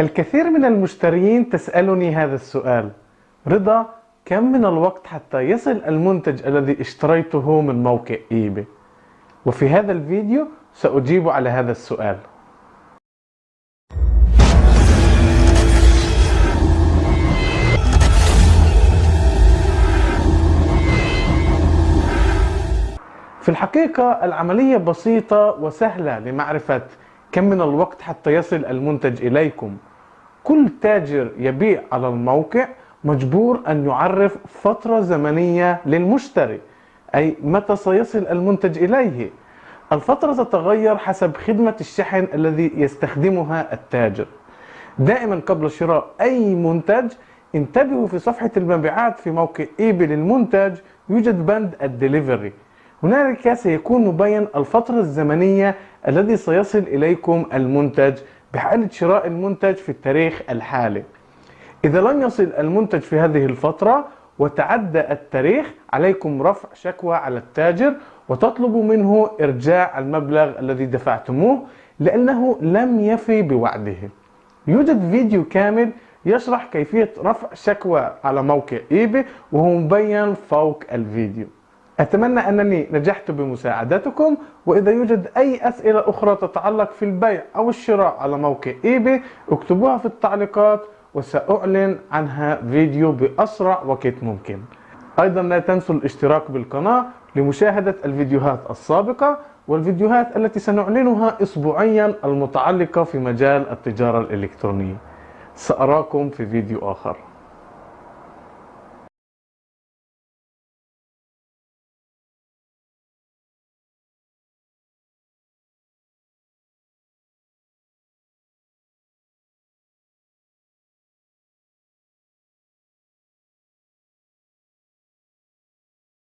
الكثير من المشترين تسألني هذا السؤال. رضا كم من الوقت حتى يصل المنتج الذي اشتريته من موقع ايباي وفي هذا الفيديو سأجيب على هذا السؤال. في الحقيقة العملية بسيطة وسهلة لمعرفة كم من الوقت حتى يصل المنتج إليكم. كل تاجر يبيع على الموقع مجبور أن يعرف فترة زمنية للمشتري أي متى سيصل المنتج إليه. الفترة تتغير حسب خدمة الشحن الذي يستخدمها التاجر. دائما قبل شراء أي منتج انتبهوا في صفحة المبيعات في موقع ايباي للمنتج يوجد بند الدليفري. هنالك سيكون مبين الفترة الزمنية الذي سيصل إليكم المنتج بحالة شراء المنتج في التاريخ الحالي. إذا لم يصل المنتج في هذه الفترة وتعدى التاريخ عليكم رفع شكوى على التاجر وتطلبوا منه إرجاع المبلغ الذي دفعتموه لأنه لم يفي بوعده. يوجد فيديو كامل يشرح كيفية رفع شكوى على موقع ايباي وهو مبين فوق الفيديو. أتمنى أنني نجحت بمساعدتكم وإذا يوجد أي أسئلة أخرى تتعلق في البيع أو الشراء على موقع إيباي اكتبوها في التعليقات وسأعلن عنها فيديو بأسرع وقت ممكن. أيضا لا تنسوا الاشتراك بالقناة لمشاهدة الفيديوهات السابقة والفيديوهات التي سنعلنها أسبوعيا المتعلقة في مجال التجارة الإلكترونية. سأراكم في فيديو آخر.